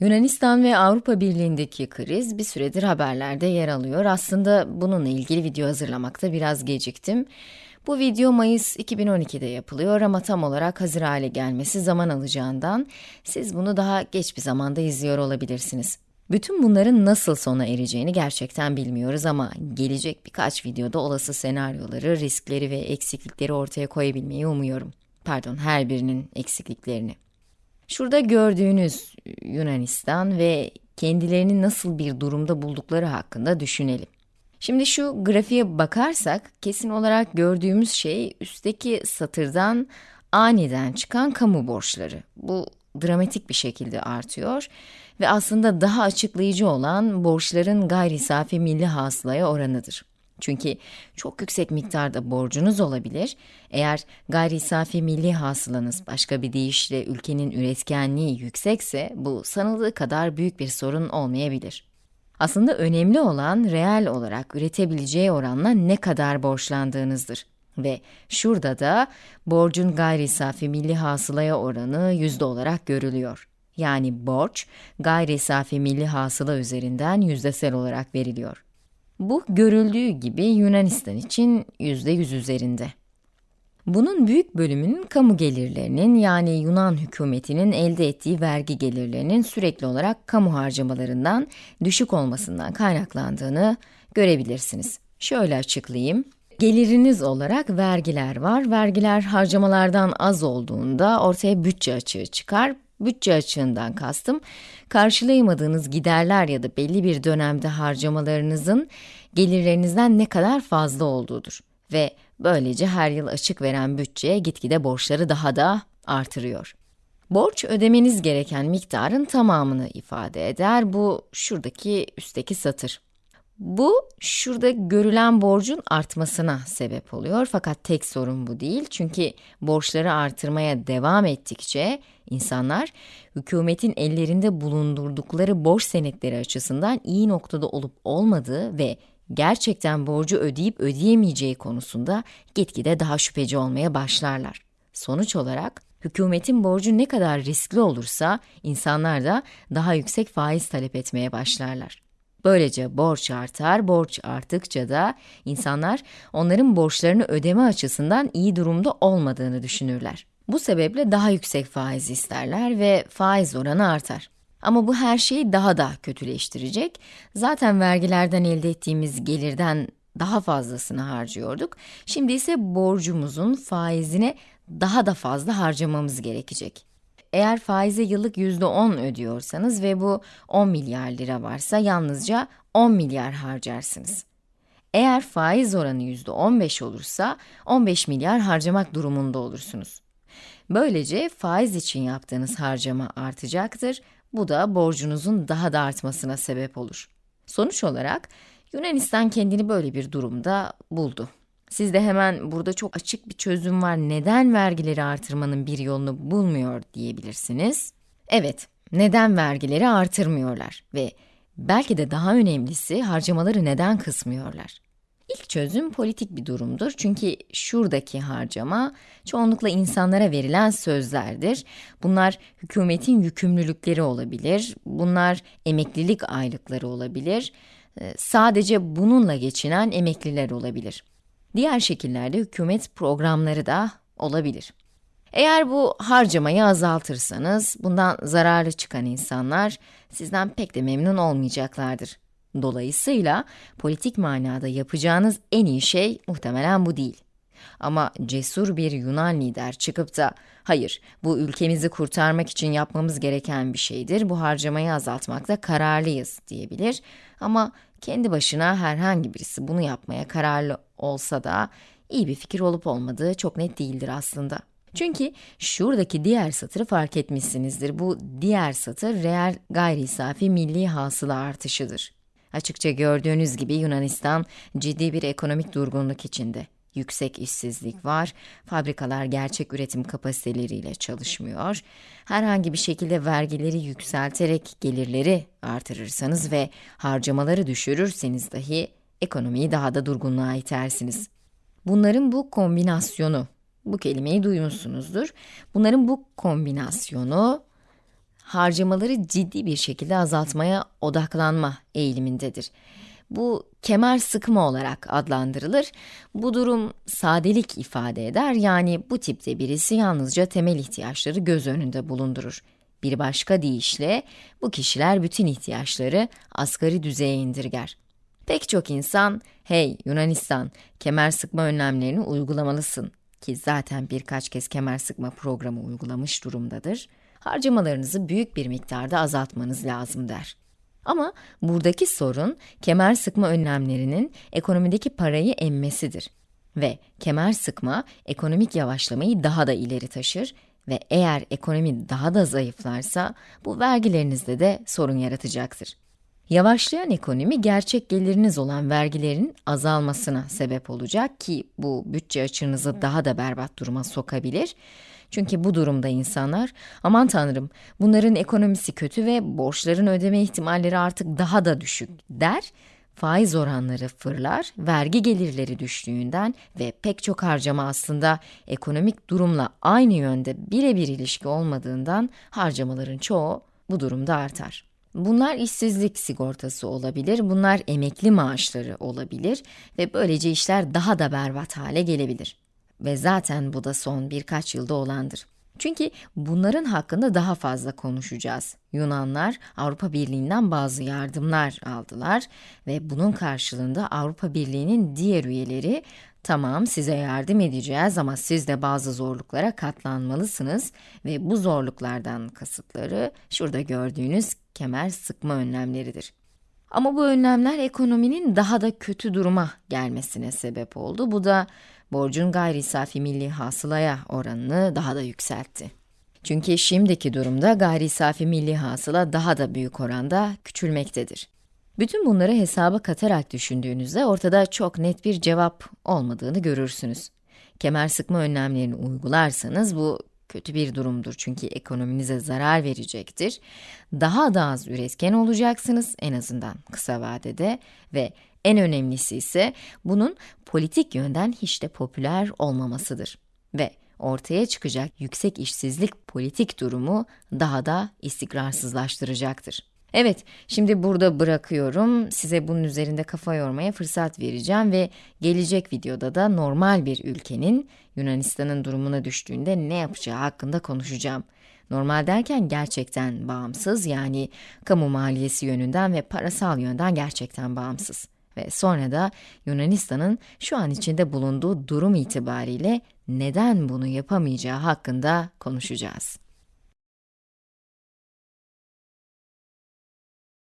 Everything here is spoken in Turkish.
Yunanistan ve Avrupa Birliği'ndeki kriz bir süredir haberlerde yer alıyor. Aslında bununla ilgili video hazırlamakta biraz geciktim. Bu video Mayıs 2012'de yapılıyor ama tam olarak hazır hale gelmesi zaman alacağından siz bunu daha geç bir zamanda izliyor olabilirsiniz. Bütün bunların nasıl sona ereceğini gerçekten bilmiyoruz ama gelecek birkaç videoda olası senaryoları, riskleri ve eksiklikleri ortaya koyabilmeyi umuyorum. Pardon, her birinin eksikliklerini. Şurada gördüğünüz Yunanistan ve kendilerini nasıl bir durumda buldukları hakkında düşünelim. Şimdi şu grafiğe bakarsak kesin olarak gördüğümüz şey üstteki satırdan aniden çıkan kamu borçları. Bu dramatik bir şekilde artıyor ve aslında daha açıklayıcı olan borçların gayri safi milli hasılaya oranıdır. Çünkü çok yüksek miktarda borcunuz olabilir. Eğer gayri safi milli hasılanız başka bir deyişle ülkenin üretkenliği yüksekse bu sanıldığı kadar büyük bir sorun olmayabilir. Aslında önemli olan reel olarak üretebileceği oranla ne kadar borçlandığınızdır. Ve şurada da borcun gayri safi milli hasılaya oranı yüzde olarak görülüyor. Yani borç gayri safi milli hasıla üzerinden yüzdesel olarak veriliyor. Bu görüldüğü gibi Yunanistan için yüzde yüz üzerinde. Bunun büyük bölümünün kamu gelirlerinin yani Yunan hükümetinin elde ettiği vergi gelirlerinin sürekli olarak kamu harcamalarından düşük olmasından kaynaklandığını görebilirsiniz. Şöyle açıklayayım. Geliriniz olarak vergiler var. Vergiler harcamalardan az olduğunda ortaya bütçe açığı çıkar. Bütçe açığından kastım, karşılayamadığınız giderler ya da belli bir dönemde harcamalarınızın gelirlerinizden ne kadar fazla olduğudur. Ve böylece her yıl açık veren bütçe gitgide borçları daha da artırıyor. Borç ödemeniz gereken miktarın tamamını ifade eder. Bu şuradaki üstteki satır. Bu, şurada görülen borcun artmasına sebep oluyor fakat tek sorun bu değil. Çünkü borçları artırmaya devam ettikçe insanlar hükümetin ellerinde bulundurdukları borç senetleri açısından iyi noktada olup olmadığı ve gerçekten borcu ödeyip ödeyemeyeceği konusunda gitgide daha şüpheci olmaya başlarlar. Sonuç olarak hükümetin borcu ne kadar riskli olursa insanlar da daha yüksek faiz talep etmeye başlarlar. Böylece borç artar, borç arttıkça da insanlar onların borçlarını ödeme açısından iyi durumda olmadığını düşünürler. Bu sebeple daha yüksek faiz isterler ve faiz oranı artar. Ama bu her şeyi daha da kötüleştirecek. Zaten vergilerden elde ettiğimiz gelirden daha fazlasını harcıyorduk. Şimdi ise borcumuzun faizine daha da fazla harcamamız gerekecek. Eğer faize yıllık %10 ödüyorsanız ve bu 10 milyar lira varsa yalnızca 10 milyar harcarsınız. Eğer faiz oranı %15 olursa 15 milyar harcamak durumunda olursunuz. Böylece faiz için yaptığınız harcama artacaktır. Bu da borcunuzun daha da artmasına sebep olur. Sonuç olarak Yunanistan kendini böyle bir durumda buldu. Siz de hemen burada çok açık bir çözüm var, neden vergileri artırmanın bir yolunu bulmuyor diyebilirsiniz. Evet, neden vergileri artırmıyorlar ve belki de daha önemlisi harcamaları neden kısmıyorlar? İlk çözüm politik bir durumdur çünkü şuradaki harcama çoğunlukla insanlara verilen sözlerdir. Bunlar hükümetin yükümlülükleri olabilir, bunlar emeklilik aylıkları olabilir, ee, sadece bununla geçinen emekliler olabilir. Diğer şekillerde hükümet programları da olabilir. Eğer bu harcamayı azaltırsanız, bundan zararlı çıkan insanlar sizden pek de memnun olmayacaklardır. Dolayısıyla politik manada yapacağınız en iyi şey muhtemelen bu değil. Ama cesur bir Yunan lider çıkıp da, hayır bu ülkemizi kurtarmak için yapmamız gereken bir şeydir, bu harcamayı azaltmakta kararlıyız diyebilir. Ama kendi başına herhangi birisi bunu yapmaya kararlı olsa da iyi bir fikir olup olmadığı çok net değildir aslında. Çünkü şuradaki diğer satırı fark etmişsinizdir. Bu diğer satır reel gayri safi milli hasıla artışıdır. Açıkça gördüğünüz gibi Yunanistan ciddi bir ekonomik durgunluk içinde. Yüksek işsizlik var, fabrikalar gerçek üretim kapasiteleriyle çalışmıyor. Herhangi bir şekilde vergileri yükselterek gelirleri artırırsanız ve harcamaları düşürürseniz dahi ekonomiyi daha da durgunluğa itersiniz. Bunların bu kombinasyonu, bu kelimeyi duymuşsunuzdur. Bunların bu kombinasyonu harcamaları ciddi bir şekilde azaltmaya odaklanma eğilimindedir. Bu kemer sıkma olarak adlandırılır. Bu durum sadelik ifade eder yani bu tipte birisi yalnızca temel ihtiyaçları göz önünde bulundurur. Bir başka deyişle bu kişiler bütün ihtiyaçları asgari düzeye indirger. Pek çok insan, hey Yunanistan, kemer sıkma önlemlerini uygulamalısın ki zaten birkaç kez kemer sıkma programı uygulamış durumdadır, harcamalarınızı büyük bir miktarda azaltmanız lazım der. Ama buradaki sorun kemer sıkma önlemlerinin ekonomideki parayı emmesidir. Ve kemer sıkma ekonomik yavaşlamayı daha da ileri taşır ve eğer ekonomi daha da zayıflarsa bu vergilerinizde de sorun yaratacaktır. Yavaşlayan ekonomi gerçek geliriniz olan vergilerin azalmasına sebep olacak ki bu bütçe açığınızı daha da berbat duruma sokabilir. Çünkü bu durumda insanlar, aman tanrım bunların ekonomisi kötü ve borçların ödeme ihtimalleri artık daha da düşük der, faiz oranları fırlar, vergi gelirleri düştüğünden ve pek çok harcama aslında ekonomik durumla aynı yönde birebir ilişki olmadığından harcamaların çoğu bu durumda artar. Bunlar işsizlik sigortası olabilir, bunlar emekli maaşları olabilir ve böylece işler daha da berbat hale gelebilir. Ve zaten bu da son birkaç yılda olandır. Çünkü bunların hakkında daha fazla konuşacağız. Yunanlar Avrupa Birliği'nden bazı yardımlar aldılar ve bunun karşılığında Avrupa Birliği'nin diğer üyeleri tamam size yardım edeceğiz ama siz de bazı zorluklara katlanmalısınız ve bu zorluklardan kasıtları şurada gördüğünüz kemer sıkma önlemleridir. Ama bu önlemler ekonominin daha da kötü duruma gelmesine sebep oldu. Bu da borcun gayri safi milli hasılaya oranını daha da yükseltti. Çünkü şimdiki durumda gayri safi milli hasıla daha da büyük oranda küçülmektedir. Bütün bunları hesaba katarak düşündüğünüzde ortada çok net bir cevap olmadığını görürsünüz. Kemer sıkma önlemlerini uygularsanız bu kötü bir durumdur çünkü ekonominize zarar verecektir. Daha da az üretken olacaksınız en azından kısa vadede ve en önemlisi ise bunun politik yönden hiç de popüler olmamasıdır. Ve ortaya çıkacak yüksek işsizlik politik durumu daha da istikrarsızlaştıracaktır. Evet, şimdi burada bırakıyorum. Size bunun üzerinde kafa yormaya fırsat vereceğim ve gelecek videoda da normal bir ülkenin Yunanistan'ın durumuna düştüğünde ne yapacağı hakkında konuşacağım. Normal derken gerçekten bağımsız yani kamu maliyesi yönünden ve parasal yönden gerçekten bağımsız. Ve sonra da Yunanistan'ın şu an içinde bulunduğu durum itibariyle neden bunu yapamayacağı hakkında konuşacağız.